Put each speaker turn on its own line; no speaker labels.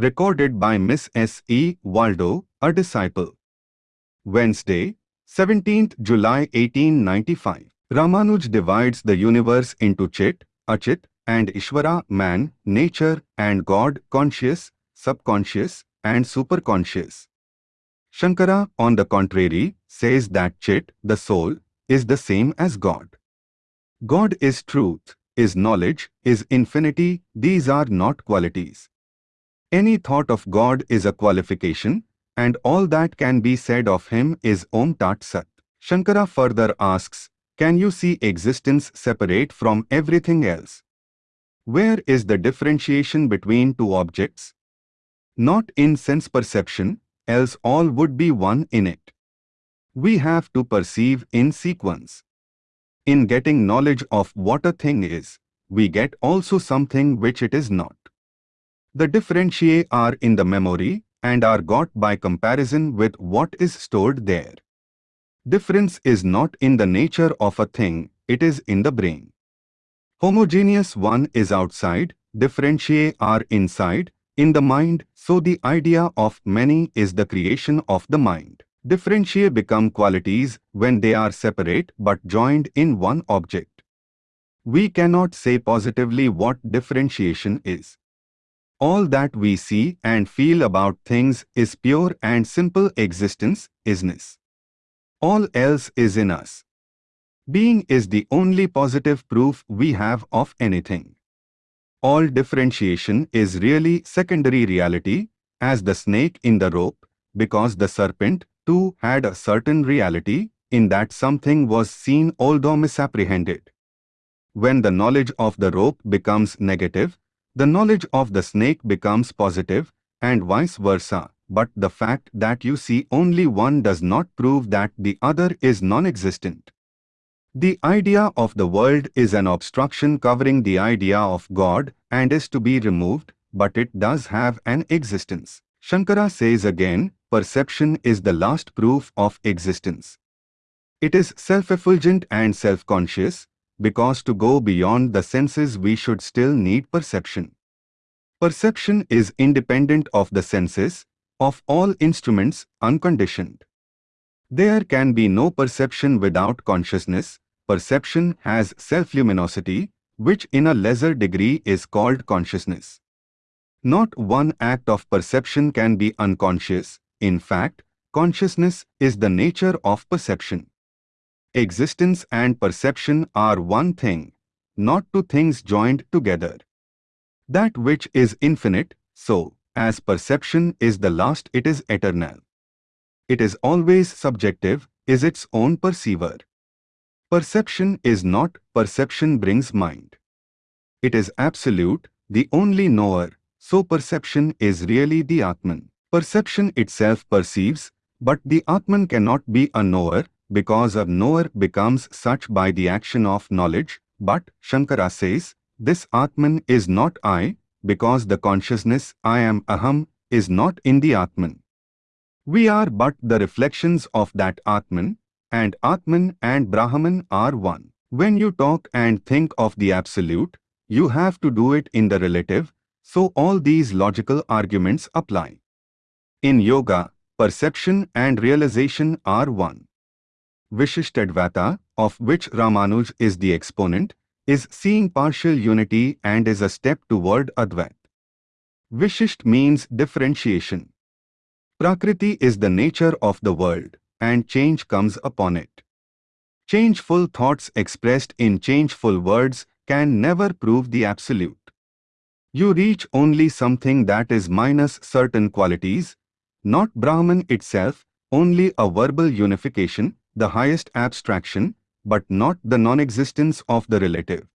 Recorded by Miss S. E. Waldo, a disciple. Wednesday, 17th July 1895. Ramanuj divides the universe into Chit, Achit, and Ishvara, man, nature, and God, conscious, subconscious, and superconscious. Shankara, on the contrary, says that Chit, the soul, is the same as God. God is truth, is knowledge, is infinity, these are not qualities. Any thought of God is a qualification, and all that can be said of him is Om Tat Sat. Shankara further asks, can you see existence separate from everything else? Where is the differentiation between two objects? Not in sense perception, else all would be one in it. We have to perceive in sequence. In getting knowledge of what a thing is, we get also something which it is not. The differentiae are in the memory and are got by comparison with what is stored there. Difference is not in the nature of a thing, it is in the brain. Homogeneous one is outside, differentiae are inside, in the mind, so the idea of many is the creation of the mind. Differentiae become qualities when they are separate but joined in one object. We cannot say positively what differentiation is. All that we see and feel about things is pure and simple existence, isness. All else is in us. Being is the only positive proof we have of anything. All differentiation is really secondary reality, as the snake in the rope, because the serpent, too, had a certain reality, in that something was seen although misapprehended. When the knowledge of the rope becomes negative, the knowledge of the snake becomes positive, and vice versa but the fact that you see only one does not prove that the other is non-existent. The idea of the world is an obstruction covering the idea of God and is to be removed, but it does have an existence. Shankara says again, perception is the last proof of existence. It is self-effulgent and self-conscious, because to go beyond the senses we should still need perception. Perception is independent of the senses, of all instruments, unconditioned. There can be no perception without consciousness. Perception has self-luminosity, which in a lesser degree is called consciousness. Not one act of perception can be unconscious. In fact, consciousness is the nature of perception. Existence and perception are one thing, not two things joined together. That which is infinite, so, as perception is the last it is eternal. It is always subjective, is its own perceiver. Perception is not, perception brings mind. It is absolute, the only knower, so perception is really the Atman. Perception itself perceives, but the Atman cannot be a knower, because a knower becomes such by the action of knowledge, but, Shankara says, this Atman is not I, because the consciousness I am Aham is not in the Atman. We are but the reflections of that Atman, and Atman and Brahman are one. When you talk and think of the Absolute, you have to do it in the relative, so all these logical arguments apply. In Yoga, perception and realization are one. Vishishtadvaita, of which Ramanuj is the exponent, is seeing partial unity and is a step toward Advait. Vishisht means differentiation. Prakriti is the nature of the world, and change comes upon it. Changeful thoughts expressed in changeful words can never prove the absolute. You reach only something that is minus certain qualities, not Brahman itself, only a verbal unification, the highest abstraction, but not the non-existence of the relative.